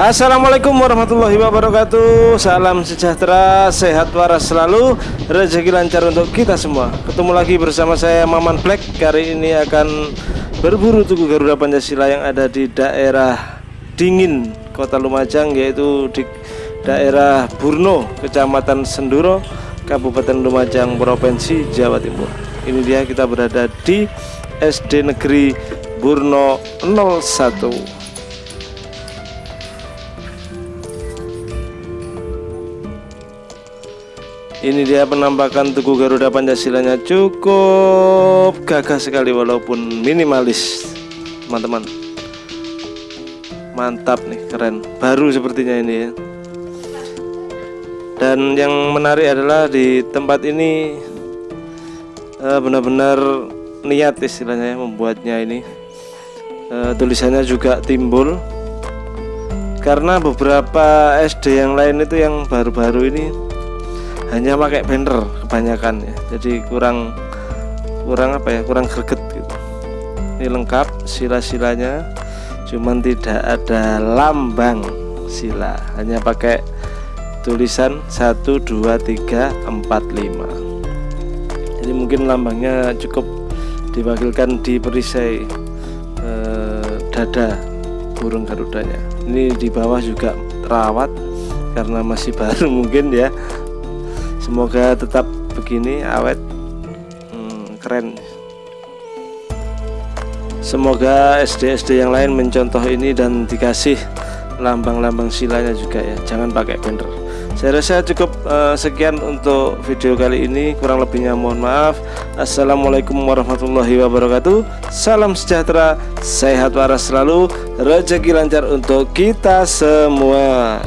Assalamualaikum warahmatullahi wabarakatuh. Salam sejahtera, sehat waras selalu. Rezeki lancar untuk kita semua. Ketemu lagi bersama saya Maman Black. Kali ini akan berburu Tugu Garuda Pancasila yang ada di daerah Dingin Kota Lumajang Yaitu di daerah Burno Kecamatan Senduro Kabupaten Lumajang Provinsi Jawa Timur. Ini dia kita berada di SD Negeri Burno 01 Ini dia penampakan Tugu Garuda Pancasilanya. Cukup gagah sekali walaupun minimalis teman-teman. Mantap nih keren. Baru sepertinya ini ya. Dan yang menarik adalah di tempat ini eh, benar-benar niat istilahnya ya, membuatnya ini. Uh, Tulisannya juga timbul. Karena beberapa SD yang lain itu yang baru-baru ini hanya pakai banner kebanyakan ya. Jadi kurang kurang apa ya kurang greget gitu. Ini lengkap sila-silanya cuman tidak ada lambang sila. Hanya pakai tulisan 1 2 3 4 5 jadi mungkin lambangnya cukup diwakilkan di perisai eh, dada burung garudanya ini di bawah juga terawat karena masih baru mungkin ya semoga tetap begini awet. Hmm, keren. Semoga SD-SD yang lain mencontoh ini dan dikasih lambang-lambang silanya juga ya. Jangan pakai banner. Saya rasa cukup uh, sekian untuk video kali ini. Kurang lebihnya mohon maaf. Assalamualaikum warahmatullahi wabarakatuh. Salam sejahtera sehat waras selalu. Rezeki lancar untuk kita semua